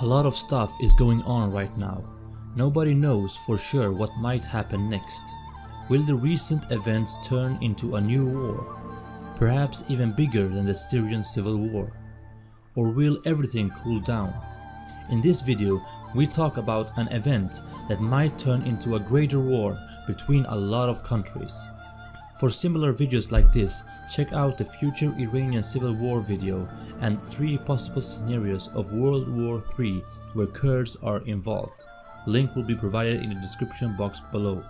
A lot of stuff is going on right now. Nobody knows for sure what might happen next. Will the recent events turn into a new war? Perhaps even bigger than the Syrian civil war? Or will everything cool down? In this video, we talk about an event that might turn into a greater war between a lot of countries. For similar videos like this, check out the future Iranian civil war video and 3 possible scenarios of World War III where Kurds are involved. Link will be provided in the description box below.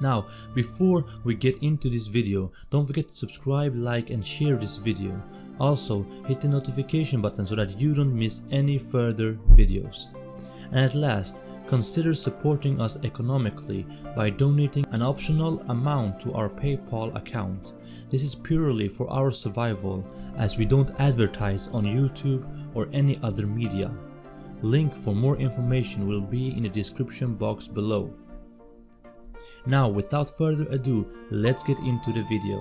Now, before we get into this video, don't forget to subscribe, like and share this video. Also, hit the notification button so that you don't miss any further videos. And at last, consider supporting us economically by donating an optional amount to our PayPal account. This is purely for our survival as we don't advertise on YouTube or any other media. Link for more information will be in the description box below. Now without further ado, let's get into the video.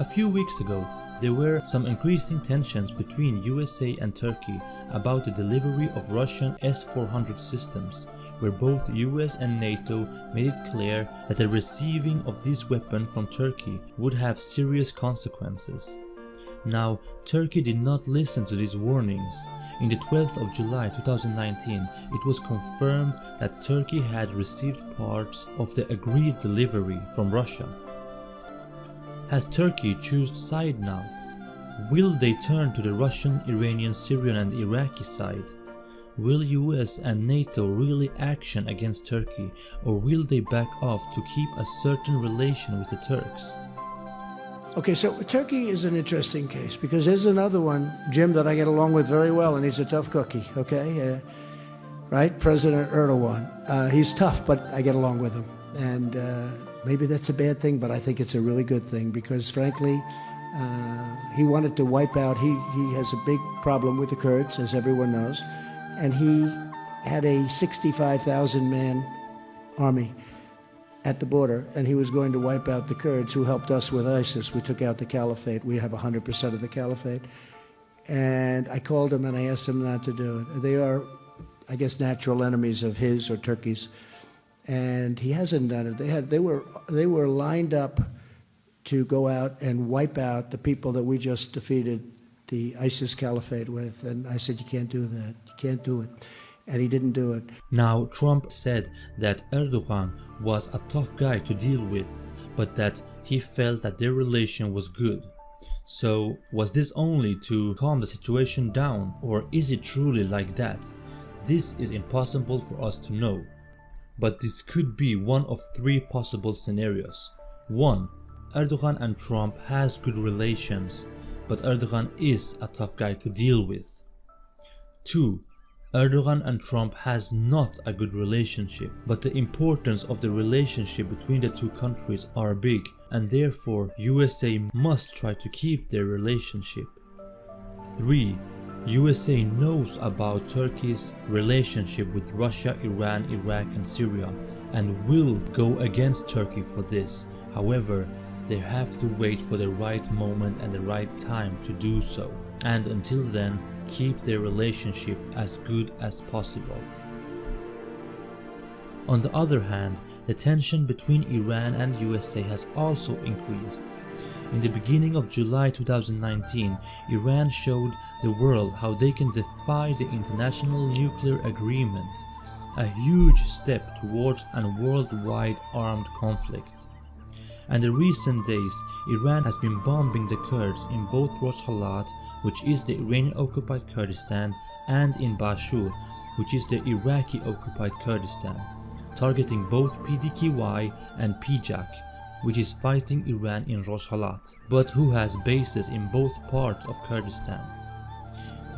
A few weeks ago, there were some increasing tensions between USA and Turkey about the delivery of Russian S-400 systems, where both US and NATO made it clear that the receiving of this weapon from Turkey would have serious consequences. Now, Turkey did not listen to these warnings. In the 12th of July 2019, it was confirmed that Turkey had received parts of the agreed delivery from Russia. Has Turkey chosen side now? Will they turn to the Russian, Iranian, Syrian and Iraqi side? Will US and NATO really action against Turkey or will they back off to keep a certain relation with the Turks? Okay, so Turkey is an interesting case because there's another one, Jim, that I get along with very well, and he's a tough cookie, okay? Uh, right? President Erdogan. Uh, he's tough, but I get along with him. And uh, maybe that's a bad thing, but I think it's a really good thing because, frankly, Uh, he wanted to wipe out, he, he has a big problem with the Kurds, as everyone knows, and he had a 65,000 man army at the border, and he was going to wipe out the Kurds who helped us with ISIS. We took out the caliphate. We have 100% of the caliphate. And I called him and I asked him not to do it. They are, I guess, natural enemies of his or Turkey's and he hasn't done it. They had they were they were lined up to go out and wipe out the people that we just defeated the ISIS caliphate with, and I said you can't do that. You can't do it. And he didn't do it. Now Trump said that Erdogan was a tough guy to deal with, but that he felt that their relation was good. So was this only to calm the situation down or is it truly like that? This is impossible for us to know but this could be one of three possible scenarios. 1. Erdogan and Trump has good relations, but Erdogan is a tough guy to deal with. 2. Erdogan and Trump has not a good relationship, but the importance of the relationship between the two countries are big and therefore USA must try to keep their relationship. 3. USA knows about Turkey's relationship with Russia, Iran, Iraq and Syria and will go against Turkey for this. However, they have to wait for the right moment and the right time to do so. And until then, keep their relationship as good as possible. On the other hand, the tension between Iran and USA has also increased. In the beginning of July 2019, Iran showed the world how they can defy the international nuclear agreement, a huge step towards a worldwide armed conflict. And in recent days, Iran has been bombing the Kurds in both Rojhelat, which is the Iranian occupied Kurdistan, and in Bashur, which is the Iraqi occupied Kurdistan, targeting both PDKY and PJAK, which is fighting Iran in Rojhelat, but who has bases in both parts of Kurdistan.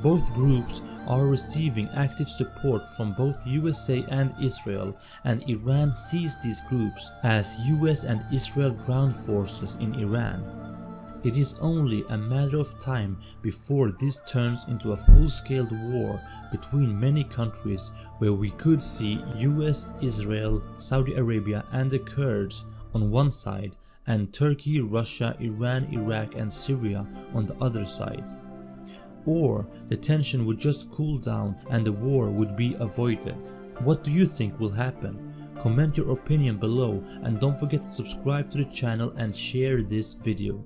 Both groups are receiving active support from both USA and Israel and Iran sees these groups as US and Israel ground forces in Iran. It is only a matter of time before this turns into a full-scale war between many countries where we could see US, Israel, Saudi Arabia and the Kurds on one side and Turkey, Russia, Iran, Iraq and Syria on the other side. Or the tension would just cool down and the war would be avoided. What do you think will happen? Comment your opinion below and don't forget to subscribe to the channel and share this video.